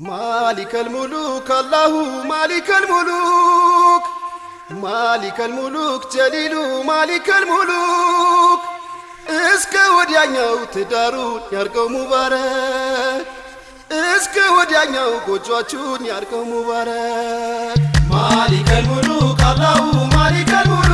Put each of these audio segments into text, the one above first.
مالك الملوك الله مالك الملوك مالك الملوك ጀሊሉ مالك الملوك። እስከ ወዲያኛው ትዳሩን ያርገው ሙባረክ። እስከ ወዲያኛው ጎጇችሁን ያርገው ሙባረክ። مالك الملوك الله مالك الملوك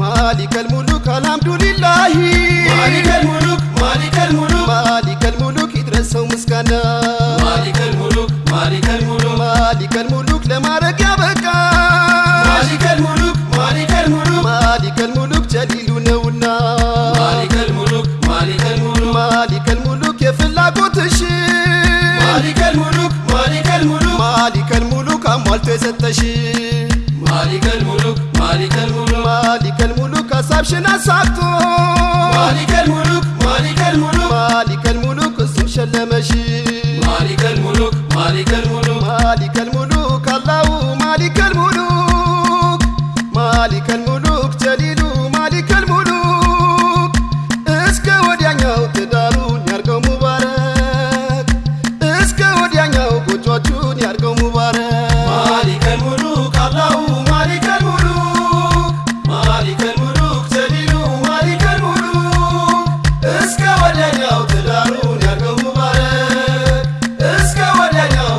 ማሊከል ሙሉክ አልሐምዱሊላሂ። ማሊከል ሙሉክ عملت ستشي مالك الملوك مالك الملوك. مالك الملوك أصاب شنا صابتو مالك الملوك مالك الملوك. مالك الملوك اسم شلا ماشي مالك الملوك مالك الملوك. مالك الملوك الله مالك الملوك. مالك الملوك